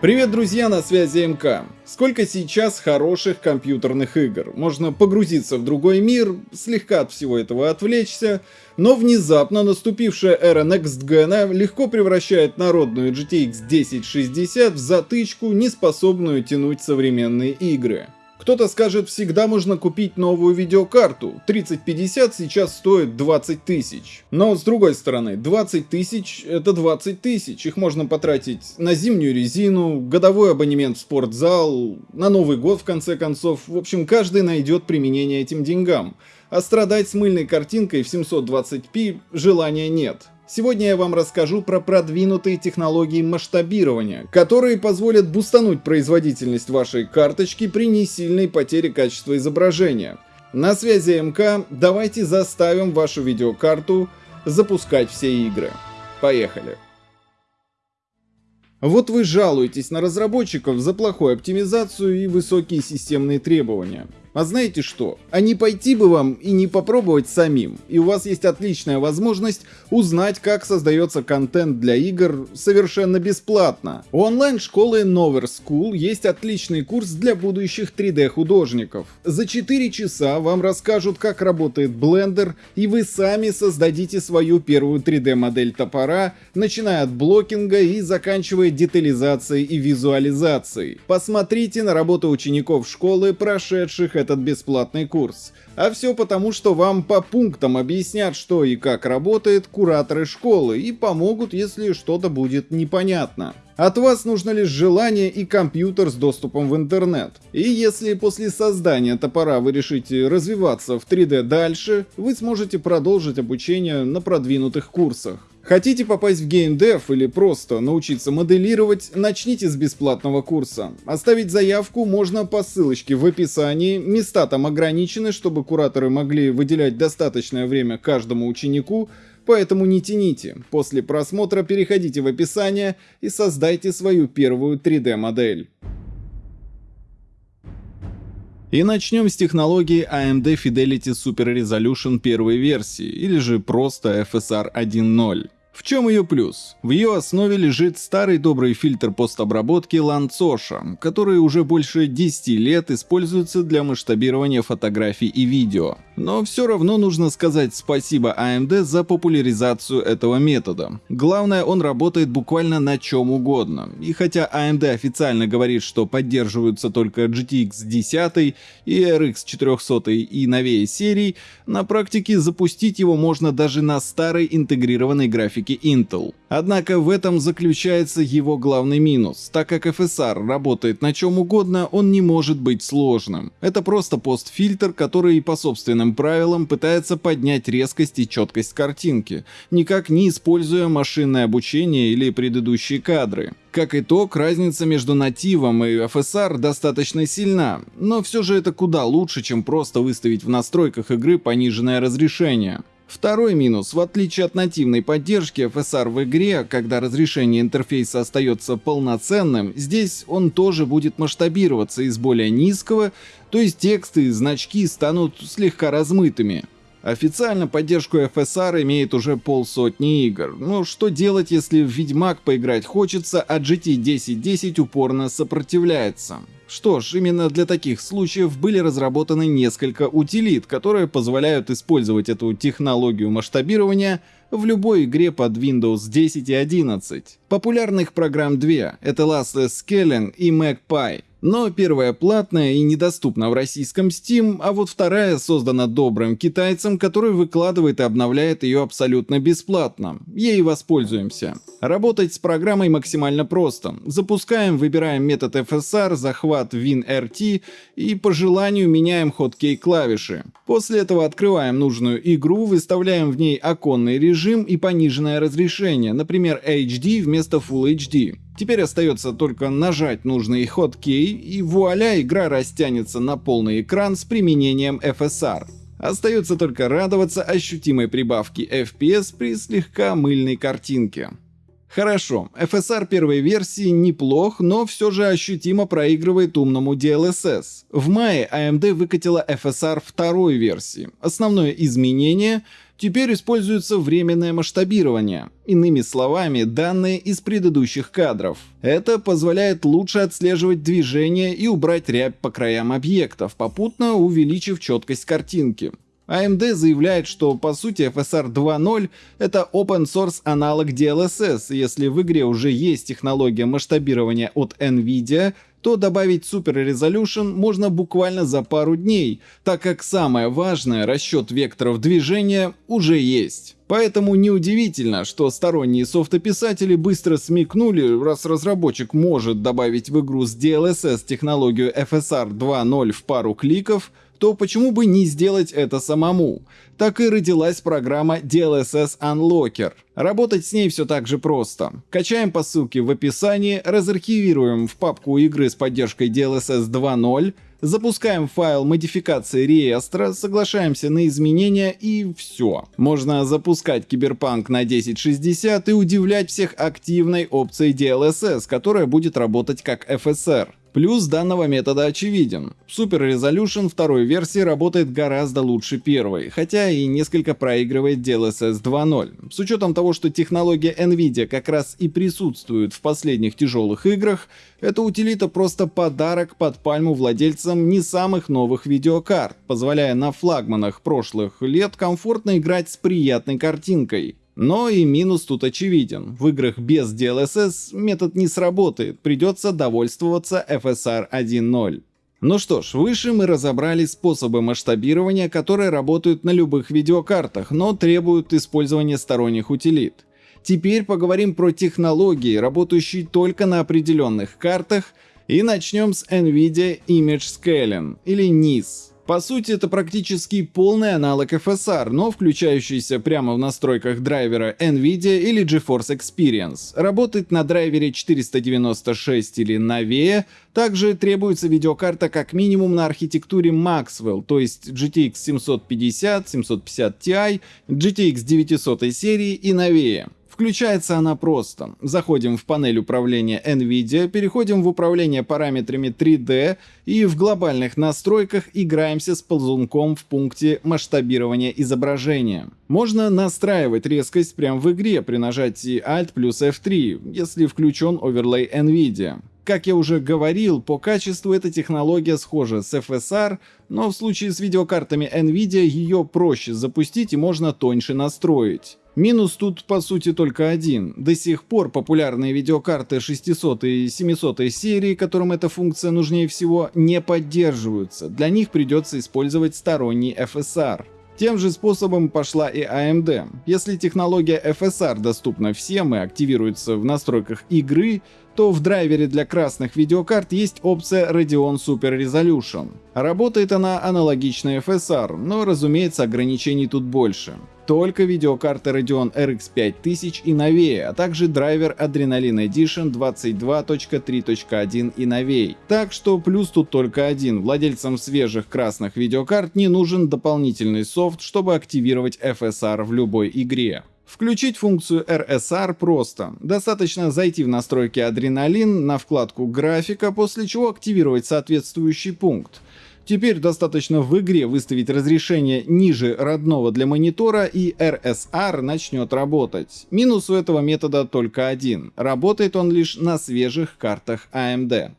Привет, друзья, на связи МК. Сколько сейчас хороших компьютерных игр. Можно погрузиться в другой мир, слегка от всего этого отвлечься, но внезапно наступившая эра Next Gen легко превращает народную GTX 1060 в затычку, не способную тянуть современные игры. Кто-то скажет, всегда можно купить новую видеокарту. 3050 сейчас стоит 20 тысяч. Но с другой стороны, 20 тысяч это 20 тысяч. Их можно потратить на зимнюю резину, годовой абонемент в спортзал, на Новый год в конце концов. В общем, каждый найдет применение этим деньгам. А страдать с мыльной картинкой в 720p желания нет. Сегодня я вам расскажу про продвинутые технологии масштабирования, которые позволят бустануть производительность вашей карточки при несильной потере качества изображения. На связи МК, давайте заставим вашу видеокарту запускать все игры. Поехали! Вот вы жалуетесь на разработчиков за плохую оптимизацию и высокие системные требования. А знаете что? А не пойти бы вам и не попробовать самим. И у вас есть отличная возможность узнать, как создается контент для игр совершенно бесплатно. У онлайн-школы Nover School есть отличный курс для будущих 3D художников. За 4 часа вам расскажут, как работает Blender, и вы сами создадите свою первую 3D модель топора, начиная от блокинга и заканчивая детализацией и визуализацией. Посмотрите на работу учеников школы, прошедших этот бесплатный курс. А все потому, что вам по пунктам объяснят, что и как работает кураторы школы и помогут, если что-то будет непонятно. От вас нужно лишь желание и компьютер с доступом в интернет. И если после создания топора вы решите развиваться в 3D дальше, вы сможете продолжить обучение на продвинутых курсах. Хотите попасть в геймдев или просто научиться моделировать, начните с бесплатного курса. Оставить заявку можно по ссылочке в описании, места там ограничены, чтобы кураторы могли выделять достаточное время каждому ученику, поэтому не тяните. После просмотра переходите в описание и создайте свою первую 3D модель. И начнем с технологии AMD Fidelity Super Resolution первой версии, или же просто FSR 1.0. В чем ее плюс? В ее основе лежит старый добрый фильтр постобработки Lanzosha, который уже больше 10 лет используется для масштабирования фотографий и видео. Но все равно нужно сказать спасибо AMD за популяризацию этого метода. Главное, он работает буквально на чем угодно. И хотя AMD официально говорит, что поддерживаются только GTX 10 и RX 400 и новее серий, на практике запустить его можно даже на старой интегрированной графике Intel. Однако в этом заключается его главный минус. Так как FSR работает на чем угодно, он не может быть сложным. Это просто постфильтр, который по собственным правилам пытается поднять резкость и четкость картинки, никак не используя машинное обучение или предыдущие кадры. Как итог, разница между нативом и FSR достаточно сильна, но все же это куда лучше, чем просто выставить в настройках игры пониженное разрешение. Второй минус, в отличие от нативной поддержки FSR в игре, когда разрешение интерфейса остается полноценным, здесь он тоже будет масштабироваться из более низкого, то есть тексты и значки станут слегка размытыми. Официально поддержку FSR имеет уже полсотни игр. Но что делать, если в Ведьмак поиграть хочется, а GT 1010 упорно сопротивляется? Что ж, именно для таких случаев были разработаны несколько утилит, которые позволяют использовать эту технологию масштабирования в любой игре под Windows 10 и 11. Популярных программ две — это Lossless Scaling и MagPie. Но первая платная и недоступна в российском Steam, а вот вторая создана добрым китайцем, который выкладывает и обновляет ее абсолютно бесплатно. Ей воспользуемся. Работать с программой максимально просто. Запускаем, выбираем метод FSR, захват WinRT и по желанию меняем хоткей клавиши. После этого открываем нужную игру, выставляем в ней оконный режим и пониженное разрешение, например HD вместо Full HD. Теперь остается только нажать нужный хоткей и вуаля, игра растянется на полный экран с применением FSR. Остается только радоваться ощутимой прибавке FPS при слегка мыльной картинке. Хорошо, FSR первой версии неплох, но все же ощутимо проигрывает умному DLSS. В мае AMD выкатила FSR второй версии. Основное изменение теперь используется временное масштабирование. Иными словами, данные из предыдущих кадров. Это позволяет лучше отслеживать движение и убрать рябь по краям объектов, попутно увеличив четкость картинки. AMD заявляет, что по сути FSR 2.0 это open source аналог DLSS, если в игре уже есть технология масштабирования от NVIDIA, то добавить Super Resolution можно буквально за пару дней, так как самое важное, расчет векторов движения, уже есть. Поэтому неудивительно, что сторонние софтописатели быстро смекнули, раз разработчик может добавить в игру с DLSS технологию FSR 2.0 в пару кликов, то почему бы не сделать это самому? Так и родилась программа DLSS Unlocker. Работать с ней все так же просто. Качаем по ссылке в описании, разархивируем в папку игры с поддержкой DLSS 2.0, запускаем файл модификации реестра, соглашаемся на изменения и все. Можно запускать Киберпанк на 1060 и удивлять всех активной опцией DLSS, которая будет работать как FSR. Плюс данного метода очевиден. Super Resolution второй версии работает гораздо лучше первой, хотя и несколько проигрывает DLSS 2.0. С учетом того, что технология NVIDIA как раз и присутствует в последних тяжелых играх, эта утилита просто подарок под пальму владельцам не самых новых видеокарт, позволяя на флагманах прошлых лет комфортно играть с приятной картинкой. Но и минус тут очевиден. В играх без DLSS метод не сработает, придется довольствоваться FSR 1.0. Ну что ж, выше мы разобрали способы масштабирования, которые работают на любых видеокартах, но требуют использования сторонних утилит. Теперь поговорим про технологии, работающие только на определенных картах, и начнем с NVIDIA Image Scaling, или NIS. По сути, это практически полный аналог FSR, но включающийся прямо в настройках драйвера NVIDIA или GeForce Experience. Работает на драйвере 496 или новее, также требуется видеокарта как минимум на архитектуре Maxwell, то есть GTX 750, 750 Ti, GTX 900 серии и новее. Включается она просто. Заходим в панель управления NVIDIA, переходим в управление параметрами 3D и в глобальных настройках играемся с ползунком в пункте масштабирования изображения. Можно настраивать резкость прямо в игре при нажатии Alt плюс F3, если включен оверлей NVIDIA. Как я уже говорил, по качеству эта технология схожа с FSR, но в случае с видеокартами NVIDIA ее проще запустить и можно тоньше настроить. Минус тут по сути только один. До сих пор популярные видеокарты 600 и 700 серии, которым эта функция нужнее всего, не поддерживаются. Для них придется использовать сторонний FSR. Тем же способом пошла и AMD. Если технология FSR доступна всем и активируется в настройках игры, то в драйвере для красных видеокарт есть опция Radeon Super Resolution. Работает она аналогично FSR, но разумеется ограничений тут больше. Только видеокарта Radeon RX 5000 и новее, а также драйвер Adrenaline Edition 22.3.1 и новее. Так что плюс тут только один. Владельцам свежих красных видеокарт не нужен дополнительный софт, чтобы активировать FSR в любой игре. Включить функцию RSR просто. Достаточно зайти в настройки Адреналин на вкладку графика, после чего активировать соответствующий пункт. Теперь достаточно в игре выставить разрешение ниже родного для монитора и RSR начнет работать. Минус у этого метода только один. Работает он лишь на свежих картах AMD.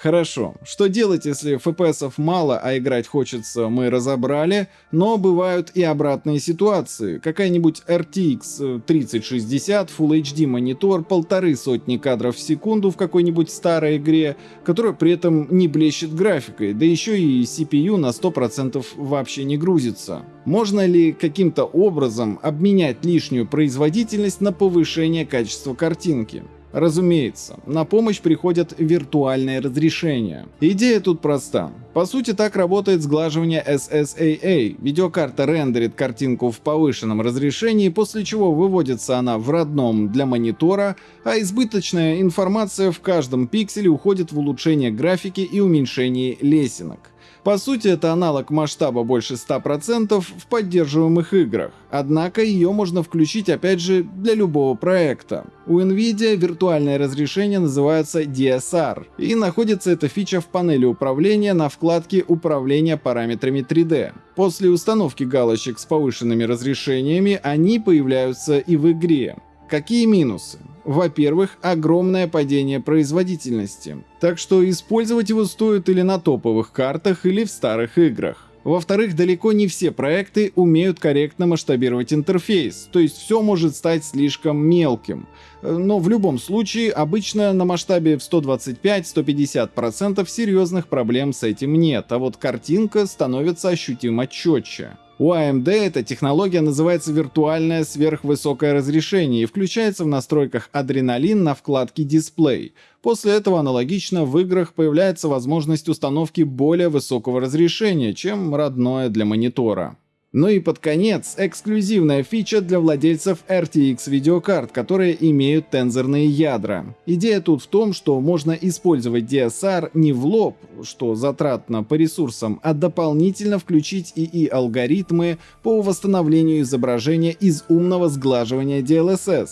Хорошо, что делать, если FPS мало, а играть хочется, мы разобрали, но бывают и обратные ситуации. Какая-нибудь RTX 3060, Full HD монитор, полторы сотни кадров в секунду в какой-нибудь старой игре, которая при этом не блещет графикой, да еще и CPU на 100% вообще не грузится. Можно ли каким-то образом обменять лишнюю производительность на повышение качества картинки? Разумеется, на помощь приходят виртуальные разрешения. Идея тут проста. По сути так работает сглаживание SSAA. Видеокарта рендерит картинку в повышенном разрешении, после чего выводится она в родном для монитора, а избыточная информация в каждом пикселе уходит в улучшение графики и уменьшение лесенок. По сути, это аналог масштаба больше 100% в поддерживаемых играх, однако ее можно включить опять же для любого проекта. У NVIDIA виртуальное разрешение называется DSR, и находится эта фича в панели управления на вкладке «Управление параметрами 3D». После установки галочек с повышенными разрешениями они появляются и в игре. Какие минусы? Во-первых, огромное падение производительности, так что использовать его стоит или на топовых картах, или в старых играх. Во-вторых, далеко не все проекты умеют корректно масштабировать интерфейс, то есть все может стать слишком мелким. Но в любом случае, обычно на масштабе в 125-150% серьезных проблем с этим нет, а вот картинка становится ощутимо четче. У AMD эта технология называется виртуальное сверхвысокое разрешение и включается в настройках Adrenalin на вкладке Display. После этого аналогично в играх появляется возможность установки более высокого разрешения, чем родное для монитора. Ну и под конец, эксклюзивная фича для владельцев RTX видеокарт, которые имеют тензорные ядра. Идея тут в том, что можно использовать DSR не в лоб, что затратно по ресурсам, а дополнительно включить ИИ-алгоритмы по восстановлению изображения из умного сглаживания DLSS.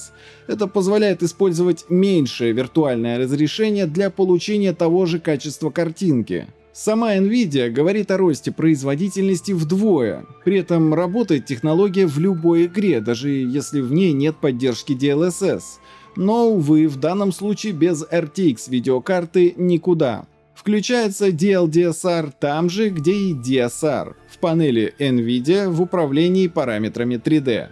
Это позволяет использовать меньшее виртуальное разрешение для получения того же качества картинки. Сама Nvidia говорит о росте производительности вдвое. При этом работает технология в любой игре, даже если в ней нет поддержки DLSS. Но, увы, в данном случае без RTX видеокарты никуда. Включается DLDSR там же, где и DSR, в панели Nvidia в управлении параметрами 3D.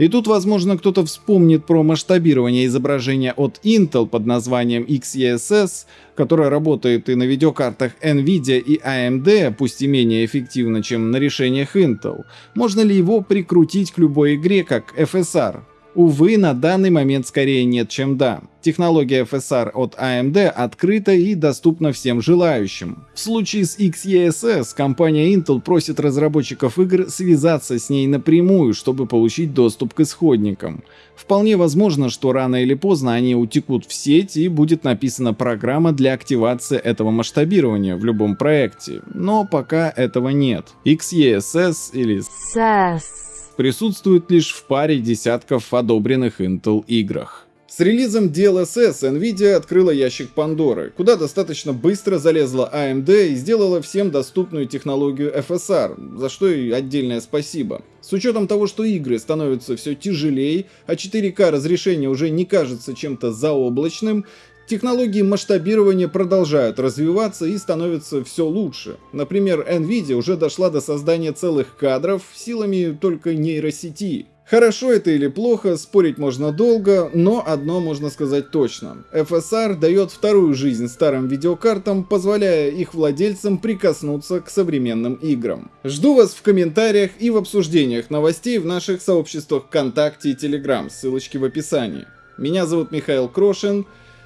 И тут, возможно, кто-то вспомнит про масштабирование изображения от Intel под названием XeSS, которое работает и на видеокартах Nvidia и AMD, пусть и менее эффективно, чем на решениях Intel. Можно ли его прикрутить к любой игре как FSR? Увы, на данный момент скорее нет, чем да. Технология FSR от AMD открыта и доступна всем желающим. В случае с XeSS компания Intel просит разработчиков игр связаться с ней напрямую, чтобы получить доступ к исходникам. Вполне возможно, что рано или поздно они утекут в сеть и будет написана программа для активации этого масштабирования в любом проекте, но пока этого нет. XeSS или SES присутствует лишь в паре десятков одобренных Intel играх. С релизом DLSS Nvidia открыла ящик Пандоры, куда достаточно быстро залезла AMD и сделала всем доступную технологию FSR, за что и отдельное спасибо. С учетом того, что игры становятся все тяжелее, а 4К разрешение уже не кажется чем-то заоблачным, Технологии масштабирования продолжают развиваться и становятся все лучше. Например, Nvidia уже дошла до создания целых кадров силами только нейросети. Хорошо это или плохо, спорить можно долго, но одно можно сказать точно. FSR дает вторую жизнь старым видеокартам, позволяя их владельцам прикоснуться к современным играм. Жду вас в комментариях и в обсуждениях новостей в наших сообществах ВКонтакте и Телеграм, ссылочки в описании. Меня зовут Михаил Крошин,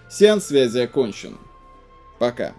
Сеанс связи окончен. Пока.